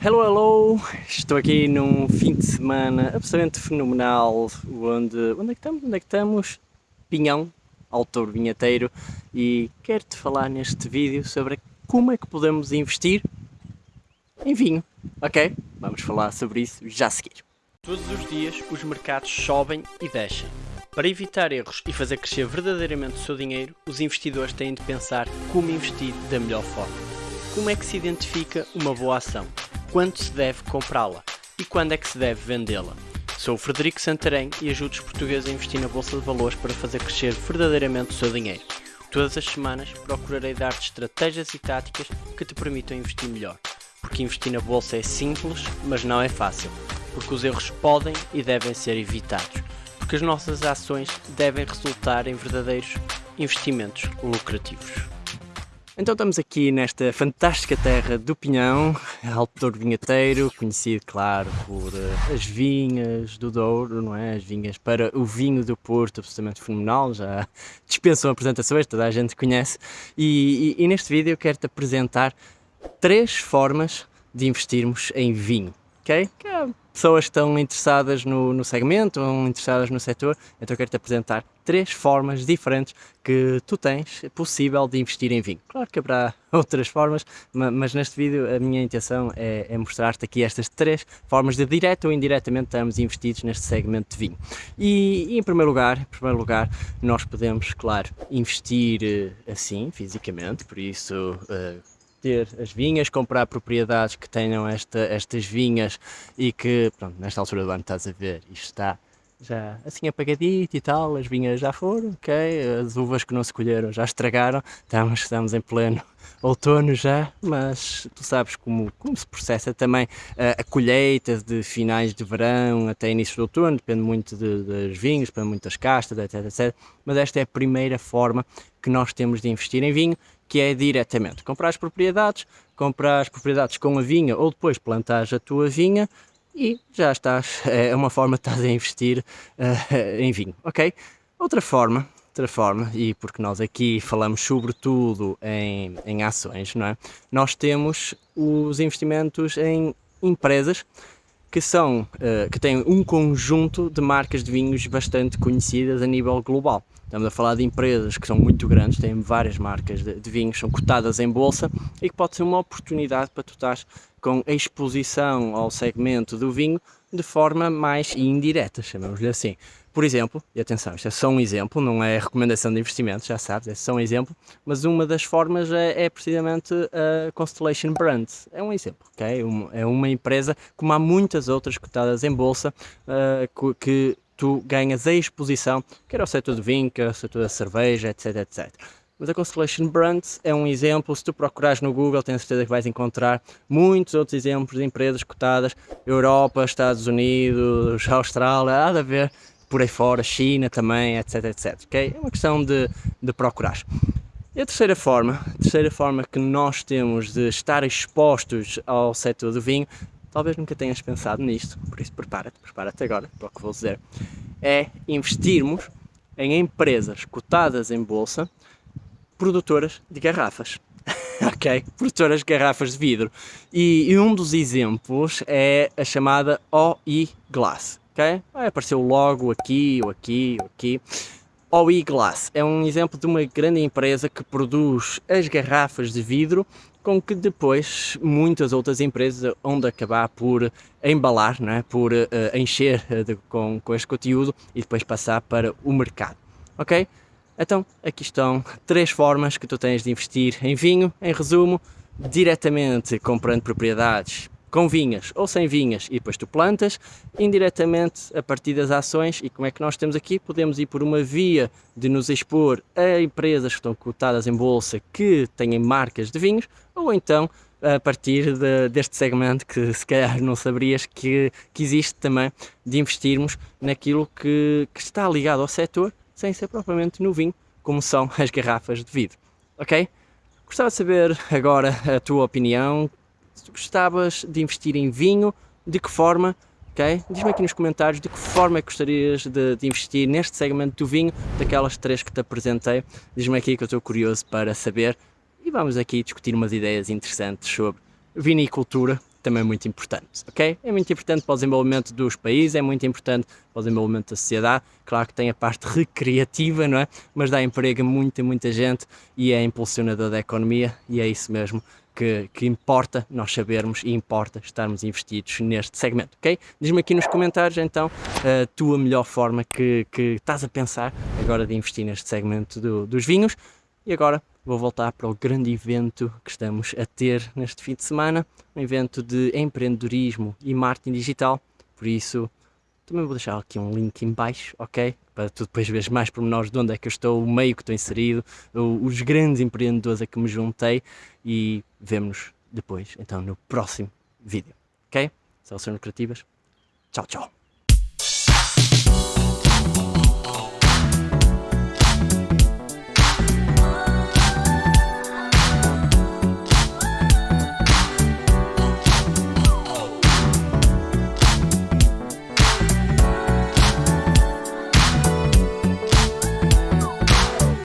Hello, hello! Estou aqui num fim de semana absolutamente fenomenal, onde, onde é que estamos? Onde é que estamos? Pinhão, autor vinheteiro, e quero-te falar neste vídeo sobre como é que podemos investir em vinho, ok? Vamos falar sobre isso já a seguir. Todos os dias os mercados sobem e descem. Para evitar erros e fazer crescer verdadeiramente o seu dinheiro, os investidores têm de pensar como investir da melhor forma. Como é que se identifica uma boa ação? Quando se deve comprá-la e quando é que se deve vendê-la. Sou o Frederico Santarém e ajudo os portugueses a investir na Bolsa de Valores para fazer crescer verdadeiramente o seu dinheiro. Todas as semanas procurarei dar-te estratégias e táticas que te permitam investir melhor. Porque investir na Bolsa é simples, mas não é fácil. Porque os erros podem e devem ser evitados. Porque as nossas ações devem resultar em verdadeiros investimentos lucrativos. Então estamos aqui nesta fantástica terra do Pinhão, Alto Vinheteiro, conhecido, claro, por uh, as vinhas do Douro, não é? As vinhas para o vinho do Porto, absolutamente fenomenal, já dispensam apresentações, toda a gente conhece. E, e, e neste vídeo eu quero-te apresentar três formas de investirmos em vinho, ok? Que é pessoas que estão interessadas no, no segmento, ou interessadas no setor, então eu quero-te apresentar três formas diferentes que tu tens possível de investir em vinho. Claro que haverá outras formas, mas neste vídeo a minha intenção é, é mostrar-te aqui estas três formas de direto ou indiretamente estamos investidos neste segmento de vinho. E, e, em primeiro lugar, em primeiro lugar, nós podemos, claro, investir eh, assim, fisicamente, por isso uh, ter as vinhas, comprar propriedades que tenham esta, estas vinhas e que, pronto, nesta altura do ano estás a ver, isto está já assim apagadito e tal, as vinhas já foram, ok, as uvas que não se colheram já estragaram, estamos, estamos em pleno outono já, mas tu sabes como, como se processa também a, a colheita de finais de verão até início de outono, depende muito de, das vinhos, depende muito das castas, etc, etc, mas esta é a primeira forma que nós temos de investir em vinho que é diretamente comprar as propriedades, comprar as propriedades com a vinha ou depois plantar a tua vinha e já estás, é uma forma de estás a investir uh, em vinho, ok? Outra forma, outra forma, e porque nós aqui falamos sobretudo em, em ações, não é? Nós temos os investimentos em empresas que são, uh, que têm um conjunto de marcas de vinhos bastante conhecidas a nível global. Estamos a falar de empresas que são muito grandes, têm várias marcas de, de vinhos, são cotadas em bolsa e que pode ser uma oportunidade para tu estás com a exposição ao segmento do vinho de forma mais indireta, chamamos-lhe assim. Por exemplo, e atenção, isto é só um exemplo, não é recomendação de investimento, já sabes, é só um exemplo, mas uma das formas é, é precisamente a Constellation Brands. É um exemplo, ok? é uma empresa, como há muitas outras cotadas em bolsa, uh, que tu ganhas a exposição, quer ao setor do vinho, quer ao setor da cerveja, etc, etc. Mas a Constellation Brands é um exemplo, se tu procurares no Google, tenho certeza que vais encontrar muitos outros exemplos de empresas cotadas, Europa, Estados Unidos, Austrália, há de haver por aí fora, China também, etc, etc, ok? É uma questão de, de procurar. E a terceira forma, a terceira forma que nós temos de estar expostos ao setor do vinho talvez nunca tenhas pensado nisto, por isso prepara-te, prepara-te agora para o que vou dizer, é investirmos em empresas cotadas em bolsa, produtoras de garrafas. ok? Produtoras de garrafas de vidro. E, e, um dos exemplos é a chamada OI Glass. ok? O logo aqui, ou aqui, ou aqui. OI Glass é um exemplo de uma grande empresa que produz as garrafas de vidro com que depois muitas outras empresas vão acabar por embalar, não é? por uh, encher uh, de, com, com este conteúdo e depois passar para o mercado, ok? Então, aqui estão três formas que tu tens de investir em vinho, em resumo, diretamente comprando propriedades com vinhas ou sem vinhas e depois tu plantas, indiretamente a partir das ações e como é que nós temos aqui, podemos ir por uma via de nos expor a empresas que estão cotadas em bolsa que têm marcas de vinhos ou então a partir de, deste segmento que se calhar não saberias que, que existe também de investirmos naquilo que, que está ligado ao setor sem ser propriamente no vinho, como são as garrafas de vidro, ok? Gostava de saber agora a tua opinião, gostavas de investir em vinho, de que forma, ok? Diz-me aqui nos comentários de que forma é que gostarias de, de, investir neste segmento do vinho, daquelas três que te apresentei. Diz-me aqui que eu estou curioso para saber e vamos aqui discutir umas ideias interessantes sobre vinicultura também é muito importante, ok? É muito importante para o desenvolvimento dos países, é muito importante para o desenvolvimento da sociedade. Claro que tem a parte recreativa, não é? Mas dá emprego a muita, muita gente e é impulsionador da economia e é isso mesmo que, que, importa nós sabermos e importa estarmos investidos neste segmento, ok? Diz-me aqui nos comentários então a tua melhor forma que, que estás a pensar agora de investir neste segmento do, dos vinhos. E agora vou voltar para o grande evento que estamos a ter neste fim de semana, um evento de empreendedorismo e marketing digital, por isso também vou deixar aqui um link em baixo, ok? Para tu depois veres mais pormenores de onde é que eu estou, o meio que estou inserido, os grandes empreendedores a que me juntei e vemos depois, então, no próximo vídeo, ok? Soluções Criativas, tchau, tchau!